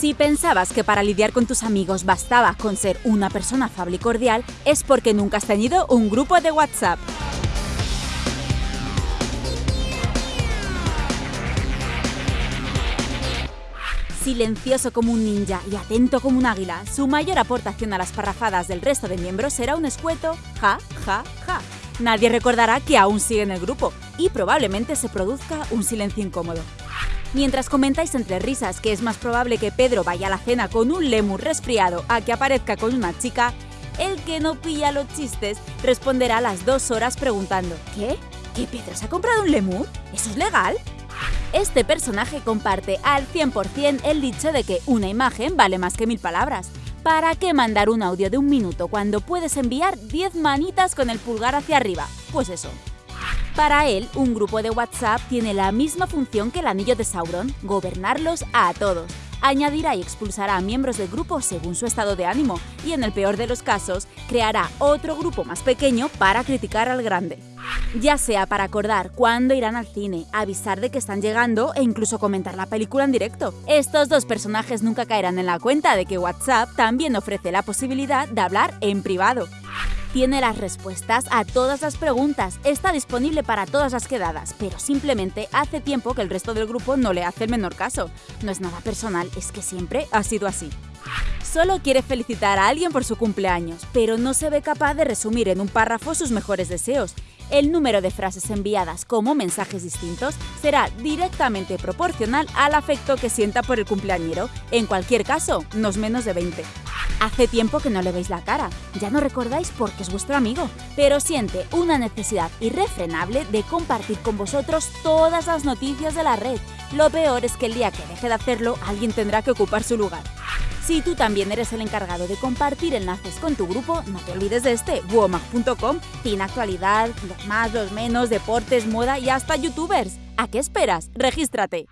Si pensabas que para lidiar con tus amigos bastaba con ser una persona afable y cordial, es porque nunca has tenido un grupo de WhatsApp. Silencioso como un ninja y atento como un águila, su mayor aportación a las parrafadas del resto de miembros será un escueto ja, ja, ja. Nadie recordará que aún sigue en el grupo y probablemente se produzca un silencio incómodo. Mientras comentáis entre risas que es más probable que Pedro vaya a la cena con un lemur resfriado a que aparezca con una chica, el que no pilla los chistes responderá a las dos horas preguntando ¿Qué? ¿Que Pedro se ha comprado un lemur? ¿Eso es legal? Este personaje comparte al 100% el dicho de que una imagen vale más que mil palabras. ¿Para qué mandar un audio de un minuto cuando puedes enviar 10 manitas con el pulgar hacia arriba? Pues eso. Para él, un grupo de WhatsApp tiene la misma función que el anillo de Sauron, gobernarlos a todos. Añadirá y expulsará a miembros del grupo según su estado de ánimo y, en el peor de los casos, creará otro grupo más pequeño para criticar al grande. Ya sea para acordar cuándo irán al cine, avisar de que están llegando e incluso comentar la película en directo. Estos dos personajes nunca caerán en la cuenta de que WhatsApp también ofrece la posibilidad de hablar en privado. Tiene las respuestas a todas las preguntas, está disponible para todas las quedadas, pero simplemente hace tiempo que el resto del grupo no le hace el menor caso. No es nada personal, es que siempre ha sido así. Solo quiere felicitar a alguien por su cumpleaños, pero no se ve capaz de resumir en un párrafo sus mejores deseos. El número de frases enviadas como mensajes distintos será directamente proporcional al afecto que sienta por el cumpleañero. En cualquier caso, no es menos de 20. Hace tiempo que no le veis la cara, ya no recordáis porque es vuestro amigo, pero siente una necesidad irrefrenable de compartir con vosotros todas las noticias de la red. Lo peor es que el día que deje de hacerlo, alguien tendrá que ocupar su lugar. Si tú también eres el encargado de compartir enlaces con tu grupo, no te olvides de este, womag.com. Tiene actualidad, los más, los menos, deportes, moda y hasta youtubers. ¿A qué esperas? ¡Regístrate!